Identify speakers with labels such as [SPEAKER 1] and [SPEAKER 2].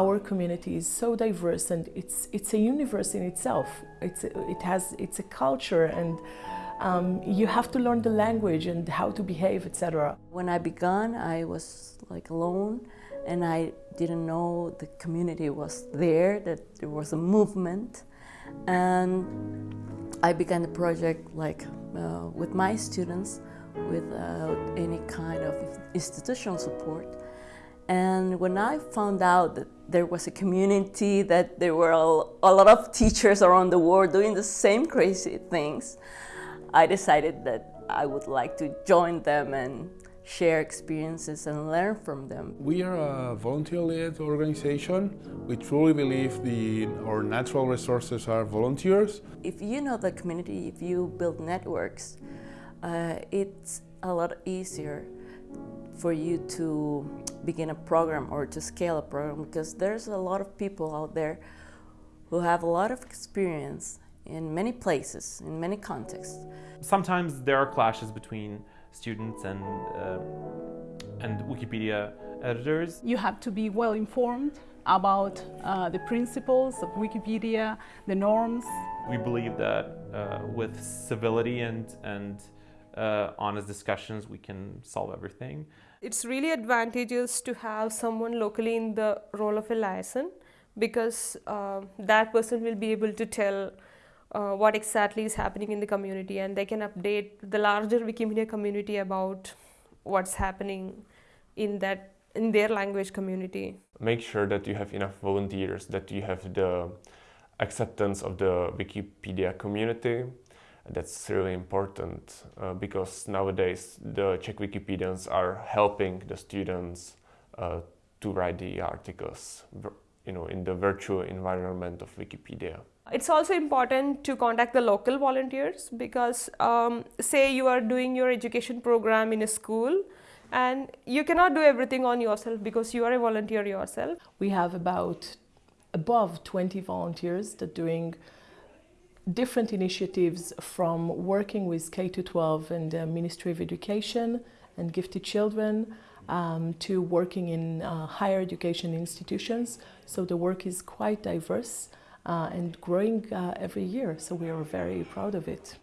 [SPEAKER 1] our community is so diverse and it's, it's a universe in itself. It's, it has, it's a culture and um, you have to learn the language and how to behave, etc.
[SPEAKER 2] When I began, I was like alone and I didn't know the community was there, that there was a movement. And I began the project like uh, with my students without any kind of institutional support. And when I found out that there was a community, that there were a, lot of teachers around the world doing the same crazy things, I decided that I would like to join them and share experiences and learn from them.
[SPEAKER 3] We are a volunteer-led organization. We truly believe the, our natural resources are volunteers.
[SPEAKER 2] If you know the community, if you build networks, uh, it's a lot easier for you to begin a program or to scale a program because there's a lot of people out there who have a lot of experience in many places, in many contexts.
[SPEAKER 4] Sometimes there are clashes between students and, uh, and Wikipedia editors.
[SPEAKER 5] You have to be well informed about uh, the principles of Wikipedia, the norms.
[SPEAKER 4] We believe that uh, with civility and, and uh, honest discussions, we can solve everything.
[SPEAKER 6] It's really advantageous to have someone locally in the role of a liaison because uh, that person will be able to tell uh, what exactly is happening in the community and they can update the larger Wikimedia community about what's happening in that in their language community.
[SPEAKER 7] Make sure that you have enough volunteers, that you have the acceptance of the Wikipedia community that's really important uh, because nowadays the Czech Wikipedians are helping the students uh, to write the articles you know, in the virtual environment of Wikipedia.
[SPEAKER 6] It's also important to contact the local volunteers because um, say you are doing your education program in a school and you cannot do everything on yourself because you are a volunteer yourself.
[SPEAKER 1] We have about above 20 volunteers that doing different initiatives from working with K-12 and the Ministry of Education and Gifted Children um, to working in uh, higher education institutions. So the work is quite diverse uh, and growing uh, every year, so we are very proud of it.